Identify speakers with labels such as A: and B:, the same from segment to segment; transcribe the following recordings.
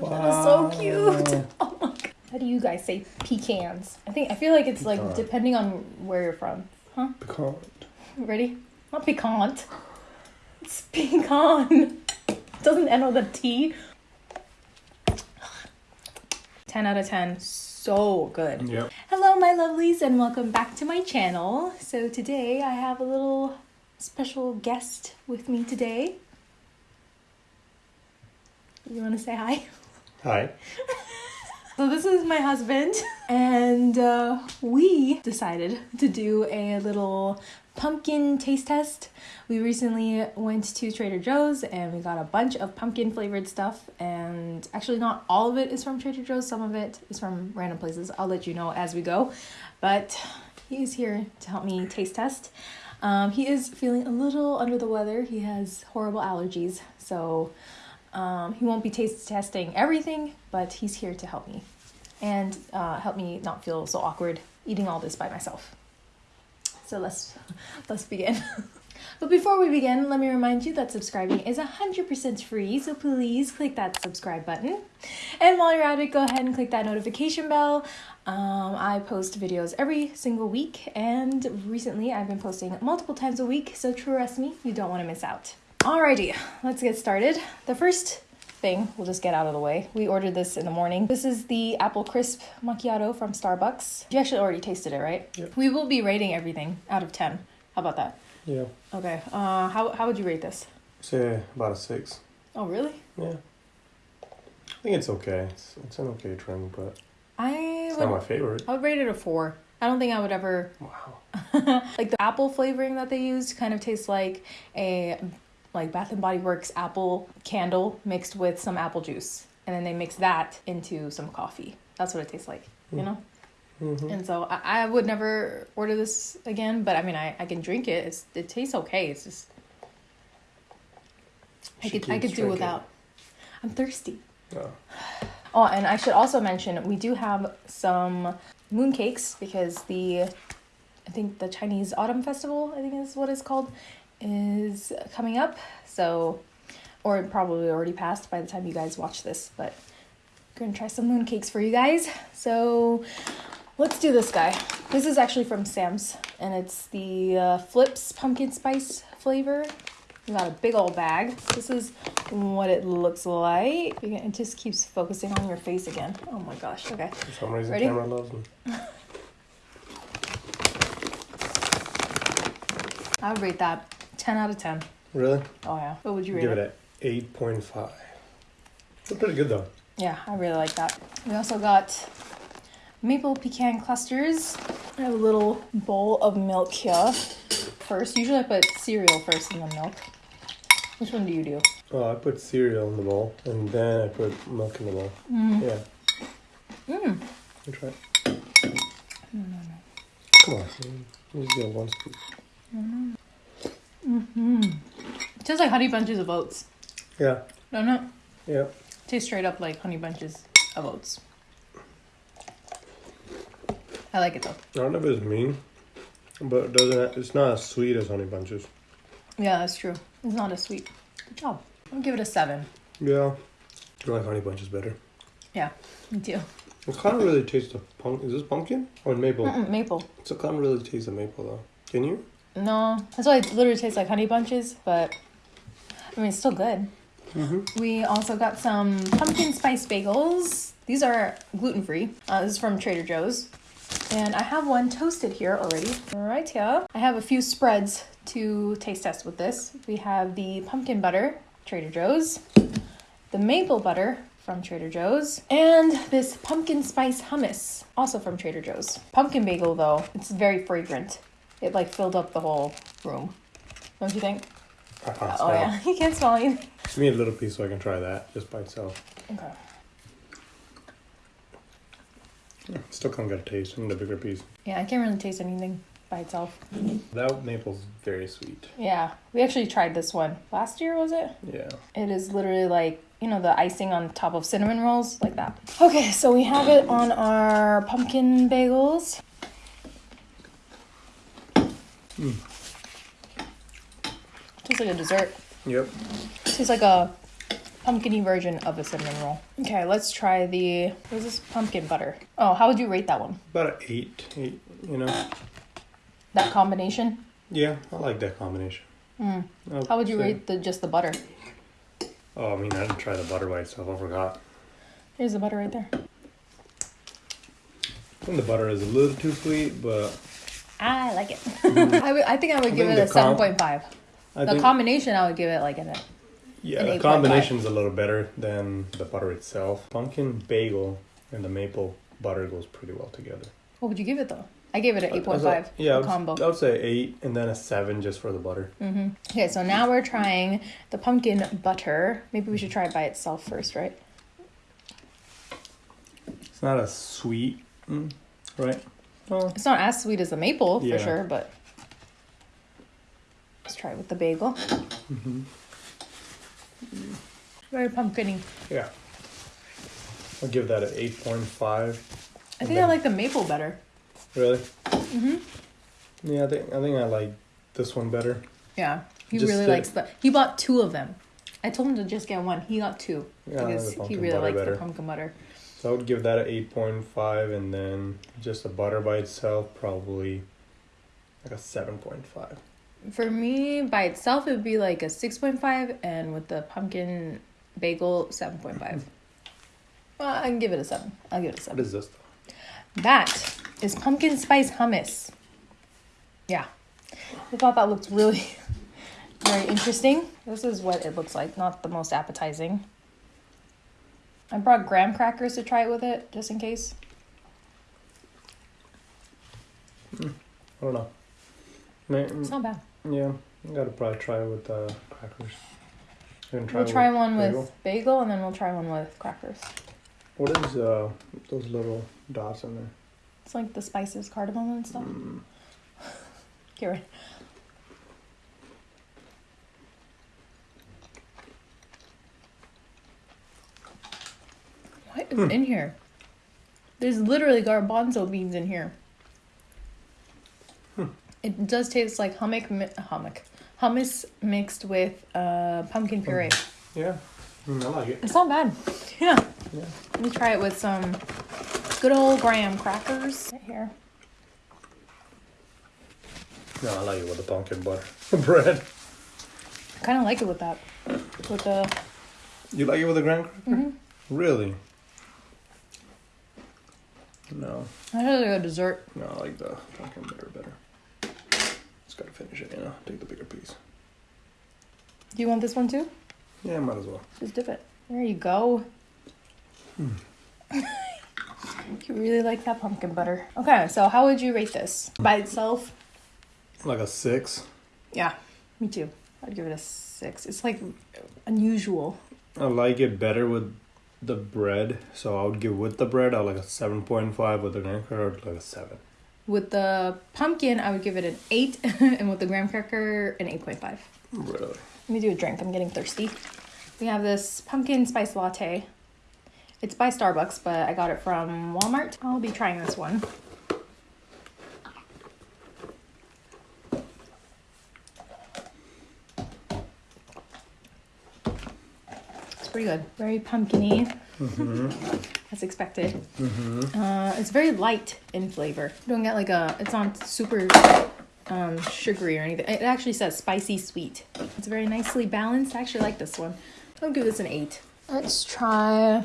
A: That is so cute. Oh my god. How do you guys say pecans? I think I feel like it's like depending on where you're from. Huh?
B: Pecan.
A: Ready? Not piquant. It's pecan. It Doesn't end with a T. 10 out of 10. So good.
B: Yep.
A: Hello, my lovelies, and welcome back to my channel. So, today I have a little special guest with me today. You want to say hi?
B: Hi.
A: So this is my husband, and uh, we decided to do a little pumpkin taste test. We recently went to Trader Joe's and we got a bunch of pumpkin flavored stuff. And actually, not all of it is from Trader Joe's. Some of it is from random places. I'll let you know as we go. But he's here to help me taste test. Um, he is feeling a little under the weather. He has horrible allergies, so um, he won't be taste testing everything, but he's here to help me and uh, help me not feel so awkward eating all this by myself. So let's let's begin. but before we begin, let me remind you that subscribing is 100% free, so please click that subscribe button. And while you're at it, go ahead and click that notification bell. Um, I post videos every single week, and recently I've been posting multiple times a week, so trust me, you don't want to miss out. Alrighty, let's get started. The first thing we'll just get out of the way. We ordered this in the morning. This is the apple crisp macchiato from Starbucks. You actually already tasted it, right?
B: Yep.
A: We will be rating everything out of 10. How about that?
B: Yeah.
A: Okay. Uh, how, how would you rate this?
B: Say about a six.
A: Oh, really?
B: Yeah. I think it's okay. It's, it's an okay drink, but
A: I
B: it's
A: would,
B: not my favorite.
A: I would rate it a 4. I don't think I would ever
B: Wow.
A: like the apple flavoring that they used kind of tastes like a like Bath and Body Works apple candle mixed with some apple juice, and then they mix that into some coffee. That's what it tastes like, you know.
B: hmm
A: And so I, I would never order this again, but I mean I, I can drink it. It's it tastes okay. It's just I
B: She
A: could I could do without. I'm thirsty.
B: Oh.
A: Oh, and I should also mention we do have some mooncakes because the I think the Chinese Autumn Festival, I think is what it's called, is coming up. So or it probably already passed by the time you guys watch this, but I'm gonna try some mooncakes for you guys. So let's do this guy. This is actually from Sam's and it's the uh, Flipz pumpkin spice flavor. We got a big old bag. This is what it looks like. It just keeps focusing on your face again. Oh my gosh. Okay.
B: For some reason,
A: Ready?
B: camera loves me.
A: I would rate that 10 out of 10.
B: Really?
A: Oh yeah. What would you rate
B: Give
A: it?
B: it a eight point five. It's pretty good though.
A: Yeah, I really like that. We also got maple pecan clusters. I have a little bowl of milk here. First, usually I put cereal first and then milk. Which one do you do?
B: Oh, I put cereal in the bowl and then I put milk in the bowl.
A: Mm.
B: Yeah.
A: Mm.
B: You try. it. Come on. Just get one spoon. Mm, mm, mm.
A: Mm-hmm. Tastes like honey bunches of oats.
B: Yeah.
A: Don't it?
B: Yeah.
A: Tastes straight up like honey bunches of oats. I like it though.
B: I don't know if it's mean, but it doesn't. It's not as sweet as honey bunches.
A: Yeah, that's true. It's not as sweet. Good job. I'll give it a seven.
B: Yeah. I like honey bunches better.
A: Yeah, me too.
B: It kind of really tastes the punk. Is this pumpkin or maple?
A: Mm-mm, maple.
B: So it kind of really tastes the maple though. Can you?
A: No, that's why it literally tastes like honey bunches, but I mean, it's still good.
B: Mm-hmm.
A: We also got some pumpkin spice bagels. These are gluten free. Uh, this is from Trader Joe's. And I have one toasted here already. Right here. I have a few spreads to taste test with this. We have the pumpkin butter, Trader Joe's, the maple butter from Trader Joe's, and this pumpkin spice hummus, also from Trader Joe's. Pumpkin bagel, though, it's very fragrant. It like filled up the whole room. Don't you think?
B: I can't
A: Oh
B: smell.
A: yeah, you can't smell anything.
B: Give me a little piece so I can try that just by itself.
A: Okay.
B: Still can't get a taste. I need a bigger piece.
A: Yeah, I can't really taste anything by itself.
B: That maple's very sweet.
A: Yeah, we actually tried this one last year, was it?
B: Yeah.
A: It is literally like, you know, the icing on top of cinnamon rolls, like that. Okay, so we have it on our pumpkin bagels. Tastes like a dessert.
B: Yep.
A: Tastes like a pumpkiny version of a cinnamon roll. Okay, let's try the what is this pumpkin butter? Oh, how would you rate that one?
B: About an eight, eight. You know.
A: That combination?
B: Yeah, I like that combination.
A: Mm. How would you
B: say-
A: rate the just the butter?
B: Oh, I mean, I didn't try the butter by itself. I forgot.
A: Here's the butter right there.
B: I think the butter is a little too sweet, but
A: I like it. I would- I think I would
B: I
A: give it a
B: the
A: seven
B: com-
A: point five.
B: I
A: The
B: think
A: combination I would give it like an
B: yeah,
A: an
B: the
A: 8.5.
B: combination's a little better than the butter itself. Pumpkin bagel and the maple butter goes pretty well together.
A: what would you give it though? I gave it an
B: I- I
A: eight point
B: was
A: five
B: like- Yeah,
A: combo.
B: I would say eight, and then a seven just for the butter.
A: hmm Okay, so now we're trying the pumpkin butter. Maybe we should try it by itself first, right?
B: It's not as sweet, mm, right? Well,
A: It's not as sweet as the maple
B: Yeah.
A: for sure, but let's try it with the bagel.
B: mhm.
A: Very pumpkiny.
B: yeah. I'll give that an eight point five.
A: I think I like the maple better.
B: Really?
A: Mm-hmm.
B: Yeah, I think I think I like this one better.
A: Yeah, he
B: Just
A: really
B: the-
A: likes the. He bought two of them. I told him to just get one. He got two
B: Yeah,
A: because he really likes
B: better.
A: the pumpkin butter.
B: So I would give that an eight point five, and then just the butter by itself probably like a seven point five.
A: For me, by itself, it would be like a six point five, and with the pumpkin bagel, seven point five. Well, I can give it a seven. I'll give it a seven.
B: is this? Though?
A: That is pumpkin spice hummus. Yeah, I thought that looked really very interesting. This is what it looks like. Not the most appetizing. I brought graham crackers to try it with it, just in case.
B: I don't know. May-
A: It's not bad.
B: yeah, I gotta probably try it with uh, crackers. Gonna
A: we'll
B: it
A: try
B: with
A: one
B: bagel?
A: with bagel, and then we'll try one with crackers.
B: What is uh those little dots in there?
A: It's like the spices, cardamom and stuff.
B: Mm,
A: What is in here? There's literally garbanzo beans in here. It does taste like hummus, mi- hummus, hummus mixed with uh, pumpkin puree.
B: yeah, mm, I like it.
A: It's not bad. Yeah.
B: Yeah.
A: Let me try it with some good old graham crackers right here.
B: No, I like it with the pumpkin butter bread.
A: I kind of like it with that. With the
B: You like it with the graham cracker?
A: Mhm.
B: Really? No,
A: I had like a dessert.
B: no, I like the pumpkin butter better. Just gotta finish it, you know. Take the bigger piece.
A: Do you want this one too?
B: Yeah, might as well.
A: Just dip it. There you go. Hmm. you really like that pumpkin butter. Okay, so how would you rate this? By itself?
B: Like a six.
A: Yeah, me too. I'd give it a six. It's like unusual.
B: I like it better with the bread, so I would give with the bread I like a seven point five. With the graham cracker, like a seven.
A: With the pumpkin, I would give it an eight, and with the graham cracker, an 8.5.
B: Really?
A: Let me do a drink. I'm getting thirsty. We have this pumpkin spice latte. It's by Starbucks, but I got it from Walmart. I'll be trying this one. Pretty good. Very pumpkiny,
B: Mm-hmm.
A: as expected.
B: Mm-hmm.
A: Uh, it's very light in flavor. You don't get like a. It's not super um, sugary or anything. It actually says spicy sweet. It's very nicely balanced. I actually like this one. I'll give this an eight. Let's try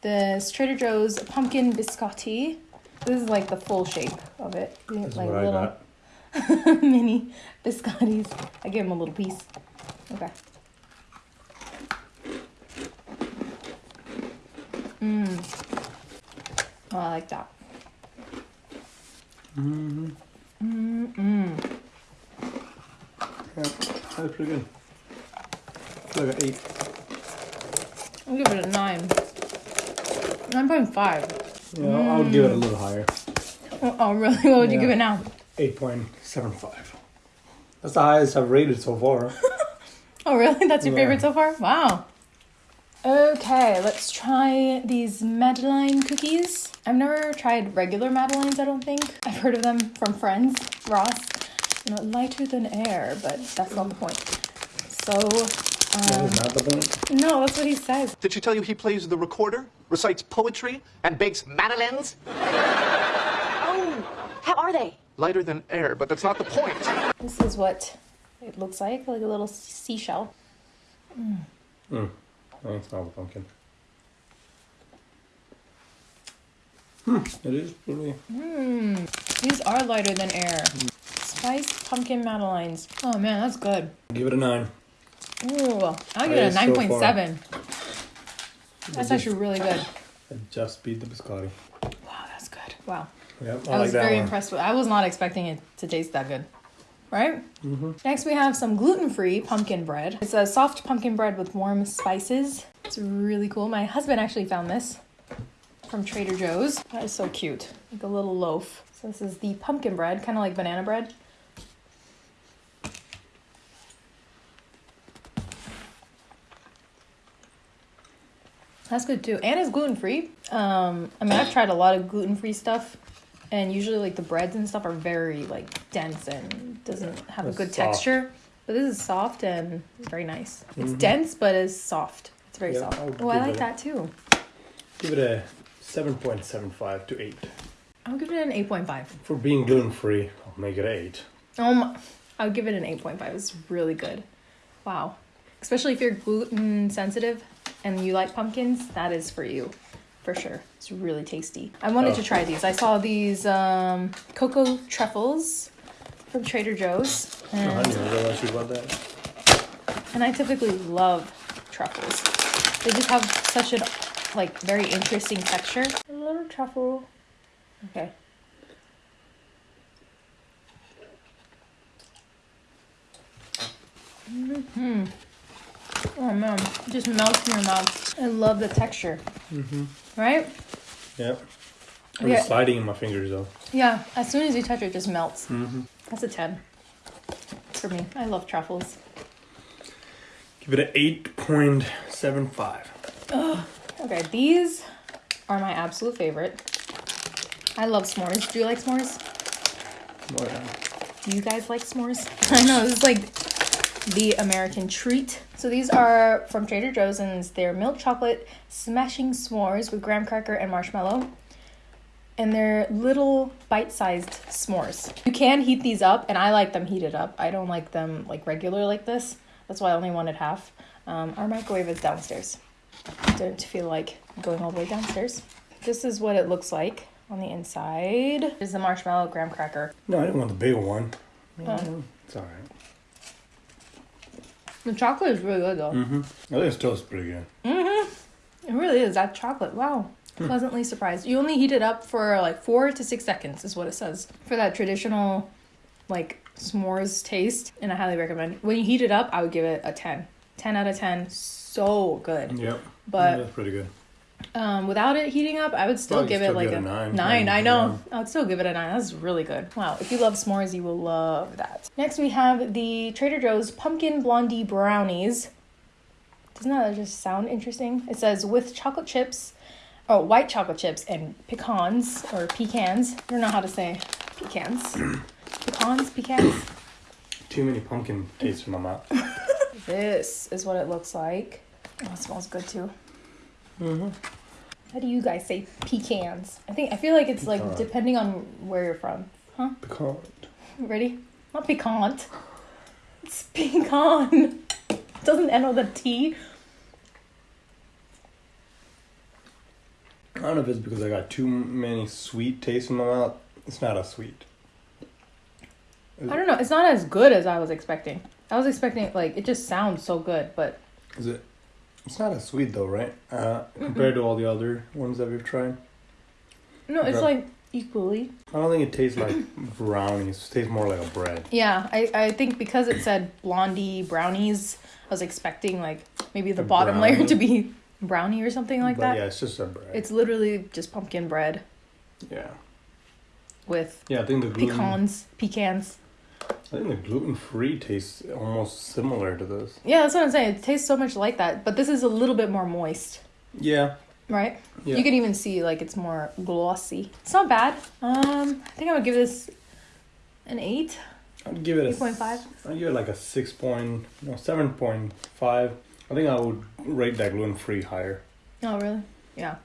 A: this Trader Joe's pumpkin biscotti. This is like the full shape of it. You get,
B: That's
A: like
B: what I
A: little
B: got.
A: mini biscottis. I give them a little piece. Okay. Mmm. Oh, I like that.
B: Mm-hmm.
A: Mm-mm.
B: Yeah, that's pretty good. Like an eight.
A: I'll give it a nine. 9.5.
B: Yeah, I would give it a little higher.
A: Oh, oh, really? What would you give it now?
B: Eight point seven five. That's the highest I've rated so far.
A: Oh, really? That's your
B: Yeah.
A: favorite so far? Wow. Okay, let's try these Madeleine cookies. I've never tried regular Madeleines, I don't think. I've heard of them from friends, Ross. You know, lighter than air, but that's not the point. So,
B: that is um, not the point.
A: No, that's what he says.
C: Did she tell you he plays the recorder, recites poetry, and bakes madeleines?
D: Oh, how are they?
C: Lighter than air, but that's not the point.
A: This is what it looks like, like a little seashell. Mm.
B: No, it's not a pumpkin. Hmm, it is pretty.
A: These are lighter than air. Spiced pumpkin madeleines. Oh man, that's good.
B: Give it a nine.
A: Ooh, I'll give
B: It
A: it a
B: is so
A: nine point
B: far.
A: seven. That's actually really good.
B: I just beat the biscotti.
A: Wow, that's good. Wow,
B: Yep, I,
A: I
B: like
A: was
B: that
A: very
B: one.
A: impressed with. I was not expecting it to taste that good. Right.
B: Mm-hmm.
A: Next, we have some gluten-free pumpkin bread. It's a soft pumpkin bread with warm spices. It's really cool. My husband actually found this from Trader Joe's. That is so cute, like a little loaf. So this is the pumpkin bread, kind of like banana bread. That's good too, and it's gluten free. Um, I mean, I've tried a lot of gluten free stuff, and usually like the breads and stuff are very like dense and doesn't have a good
B: soft.
A: texture. But this is soft and very nice. It's dense, but it's soft. It's very
B: Mm-hmm. Yeah,
A: soft.
B: I'll
A: Oh, I like that too.
B: Give it a seven point seven five to eight.
A: I'll give it an eight point five.
B: For being gluten free, I'll make it eight.
A: Um, I would give it an 8.5. It's really good. Wow. Especially if you're gluten sensitive and you like pumpkins, that is for you. For sure. It's really tasty. I wanted
B: Oh.
A: to try these. I saw these um, cocoa truffles from Trader Joe's.
B: I
A: And,
B: didn't realize you that.
A: and I typically love truffles. They just have such a like very interesting texture. A little truffle. Okay. Mm Hmm. Oh man, it just melts in your mouth. I love the texture. Mm-hmm. Right?
B: Yep. It
A: Yeah.
B: was sliding in my fingers though.
A: Yeah. As soon as you touch it, it just melts.
B: Mm-hmm.
A: That's a ten for me. I love truffles.
B: Give it an eight point seven five.
A: Okay, these are my absolute favorite. I love s'mores. Do you like s'mores?
B: Oh, yeah.
A: Do you guys like s'mores? I know this is like the American treat. So these are from Trader Joe's and they're milk chocolate smashing s'mores with graham cracker and marshmallow. And they're little bite-sized s'mores. You can heat these up, and I like them heated up. I don't like them like regular like this. That's why I only wanted half. Um, our microwave is downstairs. Don't feel like going all the way downstairs. This is what it looks like on the inside. Is the marshmallow graham cracker.
B: No, I didn't want the bigger one.
A: Oh.
B: It's alright.
A: The chocolate is really good though.
B: Mm-hmm. I think it still is pretty good.
A: It really is. That chocolate. Wow. Pleasantly surprised. You only heat it up for like four to six seconds, is what it says. For that traditional, like, s'mores taste. And I highly recommend. When you heat it up, I would give it a 10. 10 out of 10. So good.
B: Yep.
A: But-
B: that's pretty good.
A: Um, without it heating up, I would still
B: you
A: give it like a
B: nine.
A: nine. I know. I would still give it a nine. That's really good. Wow. If you love s'mores, you will love that. Next, we have the Trader Joe's Pumpkin Blondie Brownies. Doesn't that just sound interesting? It says with chocolate chips, oh, white chocolate chips and pecans or pecans. I don't know how to say pecans. pecans, pecans.
B: Too many pumpkin tastes in my mouth.
A: This is what it looks like. Oh, it smells good too.
B: Mm-hmm.
A: How do you guys say pecans? I think I feel like it's like depending on where you're from. Huh?
B: Pecan.
A: Ready? Not piquant. It's pecan. Doesn't end with a T.
B: I don't know if it's because I got too many sweet tastes in my mouth. It's not as sweet.
A: I don't know. It's not as good as I was expecting. I was expecting like it just sounds so good, but
B: Is it? It's not as sweet though, right? Uh, compared to all the other ones that we've tried.
A: no, it's like equally.
B: I don't think it tastes like brownies. It tastes more like a bread.
A: Yeah, I, I think because it said blondie brownies, I was expecting like maybe the
B: A
A: bottom layer to be brownie or something like
B: but
A: that.
B: yeah, it's just a bread.
A: It's literally just pumpkin bread
B: yeah.
A: with
B: Yeah, I think the gluten.
A: pecans, pecans.
B: I think the gluten free tastes almost similar to this.
A: Yeah, that's what I'm saying. It tastes so much like that, but this is a little bit more moist,
B: Yeah.
A: right?
B: Yeah.
A: You can even see like it's more glossy. It's not bad. Um, I think I would give this an eight.
B: I'd give it a
A: Eight point five.
B: I'd give it like a six point, no, seven point five. I think I would rate that gluten free higher.
A: Oh, really? Yeah.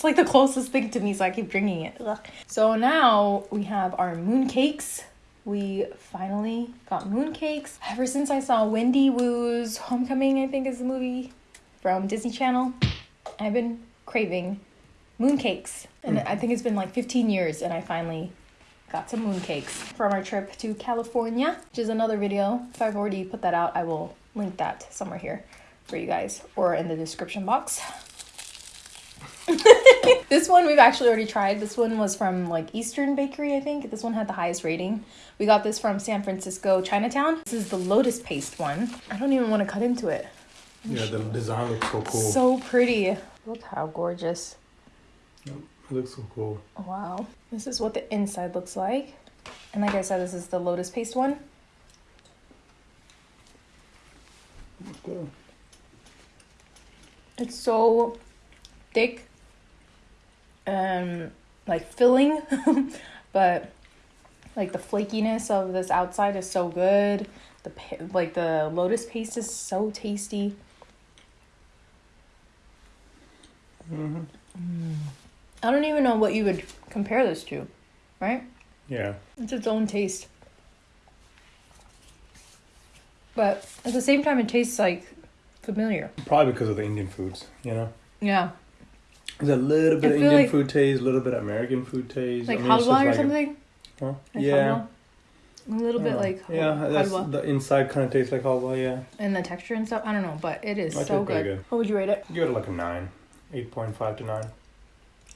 A: It's like the closest thing to me, so I keep drinking it. Ugh. So now we have our moon cakes. We finally got moon cakes. Ever since I saw Wendy Wu's Homecoming, I think is the movie from Disney Channel, I've been craving moon cakes. And mm. I think it's been like 15 years, and I finally got some moon cakes from our trip to California, which is another video. If I've already put that out, I will link that somewhere here for you guys or in the description box. this one we've actually already tried. This one was from like Eastern Bakery, I think. This one had the highest rating. We got this from San Francisco Chinatown. This is the lotus paste one. I don't even want to cut into it.
B: Yeah, the design looks so cool.
A: So pretty. Look how gorgeous.
B: it looks so cool.
A: Wow. This is what the inside looks like. And like I said, this is the lotus paste one.
B: Cool.
A: It's so thick and like filling, but like the flakiness of this outside is so good. The like the lotus paste is so tasty. Mm. I don't even know what you would compare this to, right?
B: Yeah.
A: It's its own taste. But at the same time, it tastes like familiar.
B: Probably because of the Indian foods, you know?
A: Yeah.
B: There's a little bit
A: I
B: of Indian
A: like-
B: food taste, a little bit of American food taste.
A: Like
B: I mean, it's
A: halwa
B: just
A: or
B: like a-
A: something?
B: huh?
A: Like
B: yeah.
A: halwa? A little bit
B: Yeah.
A: like
B: yeah,
A: halwa.
B: the inside kind of tastes like halwa. Yeah,
A: and the texture and stuff. I don't know, but it is
B: I
A: so
B: think pretty
A: good.
B: good.
A: What would you rate it?
B: give it like a nine, eight point five to nine.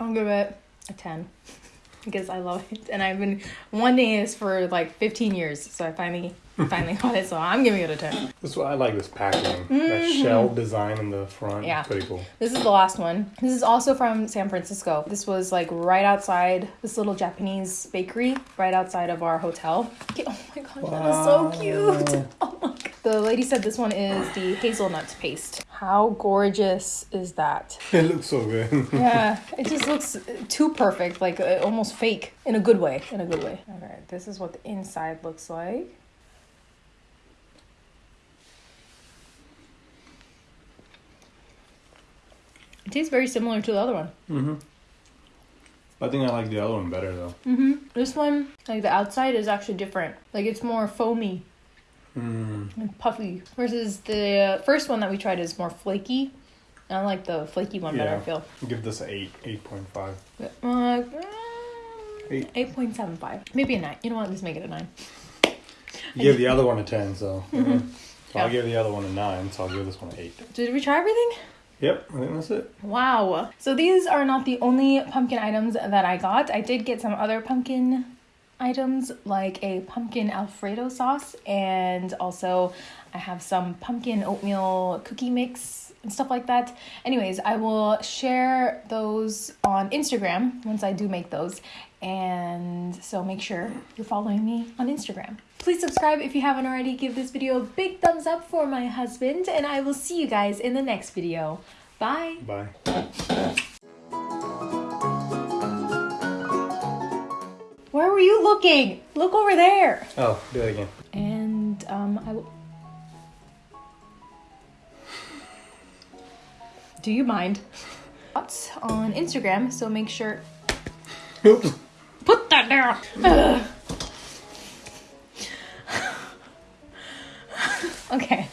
A: I'll give it a 10 because I love it. And I've been wanting this for like 15 years. So I finally finally got it. So I'm giving it a 10.
B: This is why I like this packaging. That shell design in the front.
A: Mm-hmm. Yeah.
B: pretty cool.
A: This is the last one. This is also from San Francisco. This was like right outside this little Japanese bakery, right outside of our hotel. Oh my gosh, god, that is so cute. Oh my god. The lady said this one is the hazelnut paste. How gorgeous is that?
B: It looks so good.
A: Yeah, it just looks too perfect, like uh, almost fake in a good way. In a good way. Okay, this is what the inside looks like. Tastes very similar to the other one. Mhm.
B: I think I like the other one better though. Mhm.
A: This one, like the outside is actually different. Like it's more foamy and puffy. Versus the first one that we tried is more flaky. I like the flaky one better, I feel.
B: Give this an eight, eight point five.
A: Uh,
B: Eight.
A: 8.75. Maybe a 9. You know what? Let's make it a 9.
B: You gave the other one a ten, so. So
A: Mm-hmm. Yeah.
B: I'll give the other one a nine, so I'll give this one an eight.
A: Did we try everything?
B: Yep, I think that's it.
A: Wow. So these are not the only pumpkin items that I got. I did get some other pumpkin items like a pumpkin alfredo sauce and also I have some pumpkin oatmeal cookie mix and stuff like that. Anyways, I will share those on Instagram once I do make those. And so make sure you're following me on Instagram. Please subscribe if you haven't already. Give this video a big thumbs up for my husband and I will see you guys in the next video. Bye.
B: Bye.
A: Where were you looking? Look over there.
B: Oh, do it again.
A: And um, I will. Do you mind? Thoughts on Instagram, so make sure.
B: Oops.
A: Put that down. Ugh. okay.